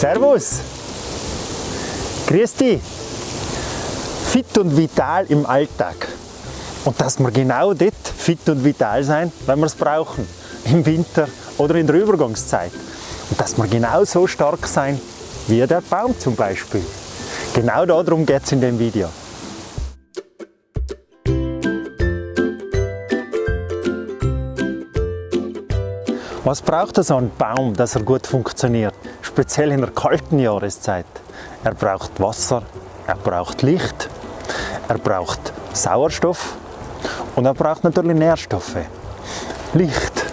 Servus! Grüß dich! Fit und vital im Alltag. Und dass wir genau dort fit und vital sein, wenn wir es brauchen. Im Winter oder in der Übergangszeit. Und dass wir genau so stark sein wie der Baum zum Beispiel. Genau darum geht es in dem Video. Was braucht so ein Baum, dass er gut funktioniert? Speziell in der kalten Jahreszeit. Er braucht Wasser, er braucht Licht, er braucht Sauerstoff und er braucht natürlich Nährstoffe. Licht,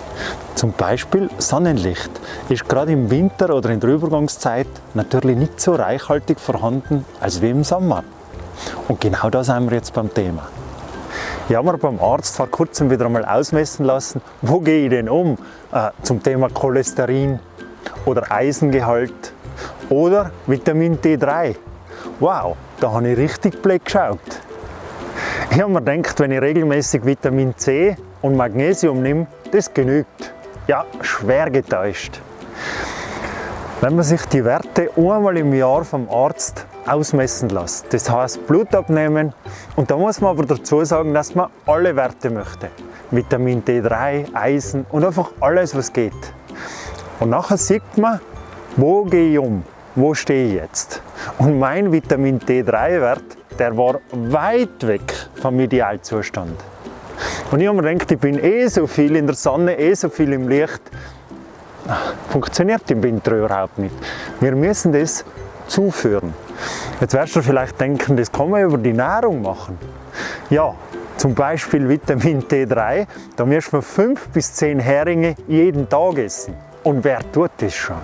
zum Beispiel Sonnenlicht, ist gerade im Winter oder in der Übergangszeit natürlich nicht so reichhaltig vorhanden als wie im Sommer. Und genau da sind wir jetzt beim Thema. Ich habe mir beim Arzt vor kurzem wieder einmal ausmessen lassen, wo gehe ich denn um äh, zum Thema Cholesterin oder Eisengehalt oder Vitamin D3. Wow, da habe ich richtig blöd geschaut. Ich habe mir gedacht, wenn ich regelmäßig Vitamin C und Magnesium nehme, das genügt. Ja, schwer getäuscht. Wenn man sich die Werte einmal im Jahr vom Arzt ausmessen lässt, das heißt Blut abnehmen und da muss man aber dazu sagen, dass man alle Werte möchte. Vitamin D3, Eisen und einfach alles was geht. Und nachher sieht man, wo gehe ich um, wo stehe ich jetzt. Und mein Vitamin D3-Wert, der war weit weg vom Idealzustand. Und ich habe mir gedacht, ich bin eh so viel in der Sonne, eh so viel im Licht, funktioniert im Winter überhaupt nicht. Wir müssen das zuführen. Jetzt wirst du vielleicht denken, das kann man über die Nahrung machen. Ja, zum Beispiel Vitamin D3, da müssen wir 5 bis 10 Heringe jeden Tag essen. Und wer tut das schon?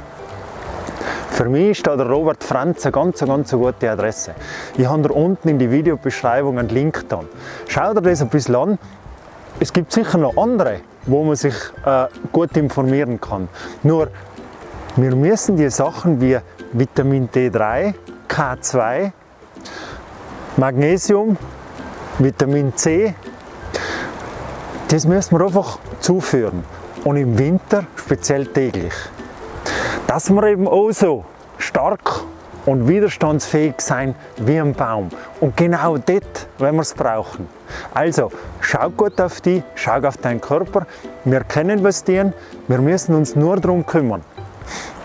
Für mich ist da der Robert Franz eine ganz, ganz gute Adresse. Ich habe da unten in die Videobeschreibung einen Link da. Schau dir das ein bisschen an. Es gibt sicher noch andere, wo man sich äh, gut informieren kann. Nur, wir müssen die Sachen wie Vitamin D3, K2, Magnesium, Vitamin C, das müssen wir einfach zuführen. Und im Winter speziell täglich. Dass wir eben auch so stark und widerstandsfähig sein wie ein Baum. Und genau dort, wenn wir es brauchen. Also, schau gut auf dich, schau auf deinen Körper. Wir kennen was dir, wir müssen uns nur darum kümmern.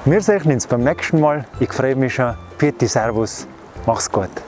Wir sehen uns beim nächsten Mal. Ich freue mich schon. Pfiat Servus. Mach's gut.